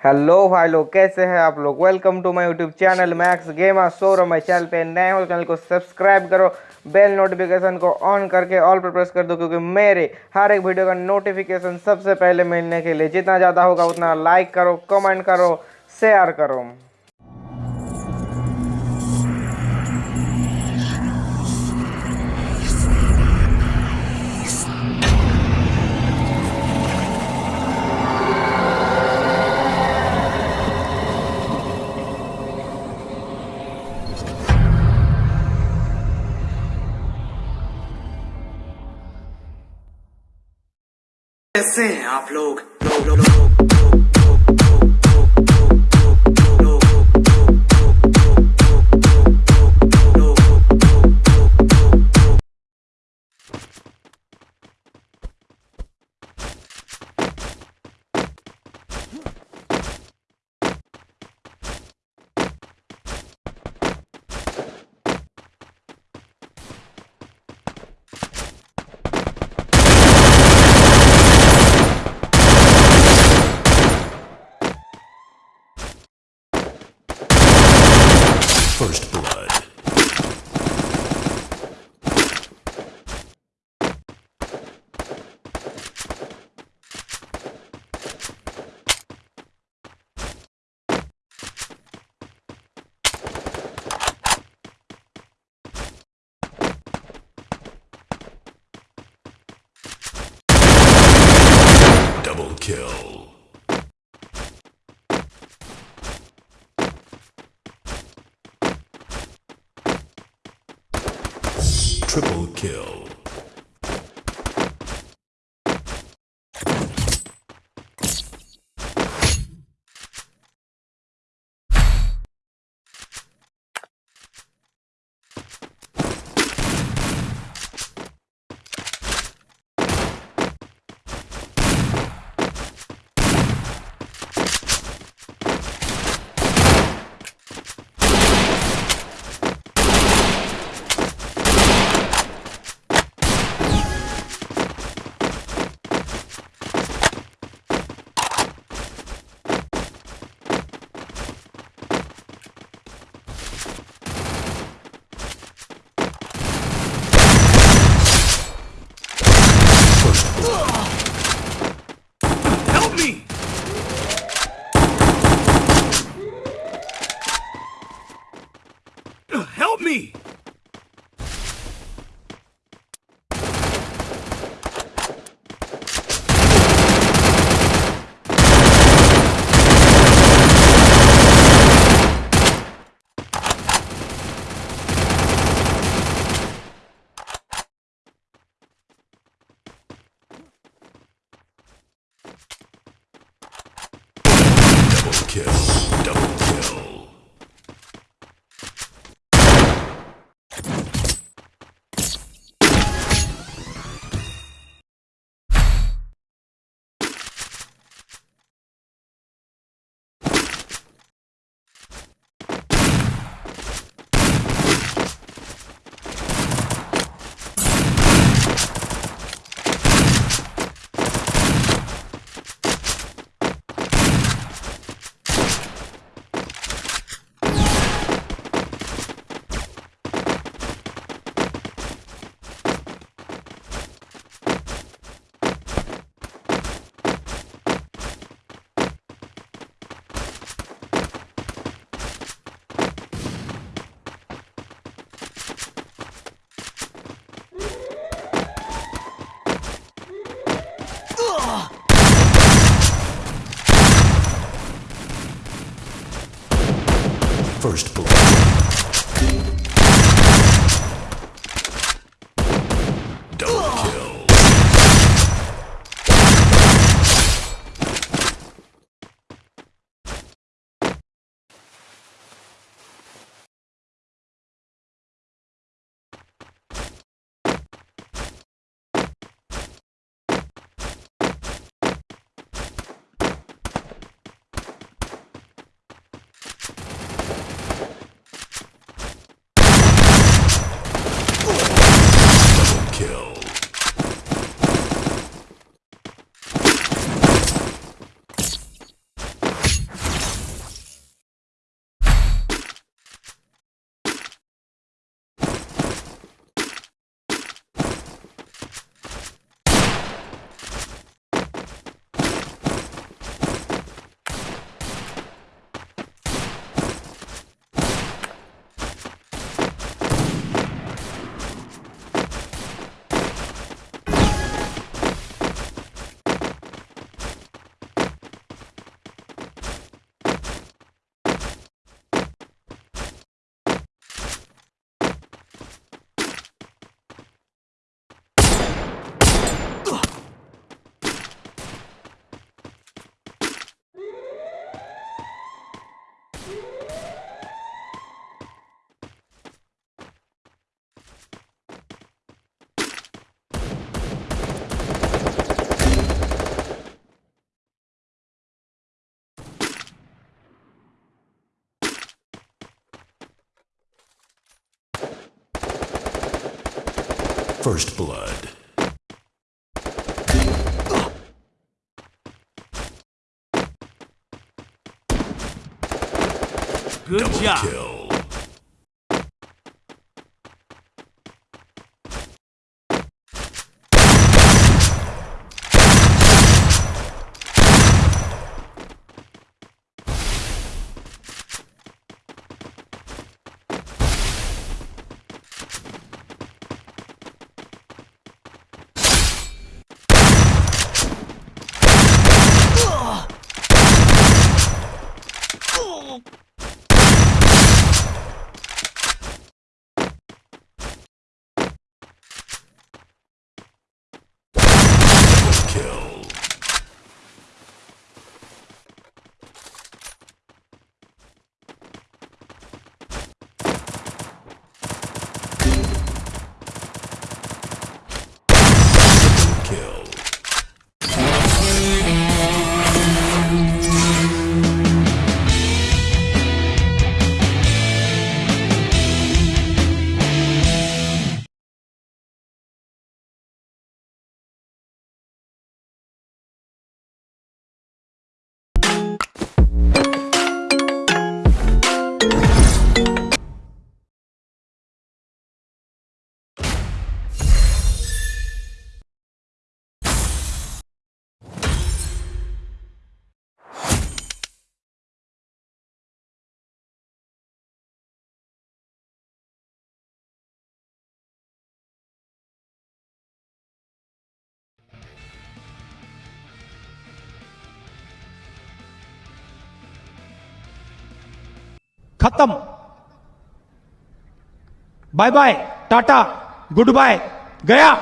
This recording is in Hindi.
हेलो भाई लोग, कैसे हैं आप लोग? Welcome to my YouTube channel Max Gamer so row my channel पे नए हो चैनल को सब्सक्राइब करो बेल नोटिफिकेशन को ऑन करके ऑल पर प्रेस कर दो, क्योंकि मेरे हर एक वीडियो का नोटिफिकेशन सबसे पहले मिलने के लिए जितना ज़्यादा होगा उतना लाइक करो कमेंट करो शेयर करो। कैसे हैं आप लोग? Kill. Triple kill. kiss. First Blood. First blood. Good Double job. kill. खत्म। Bye bye tata good bye गया।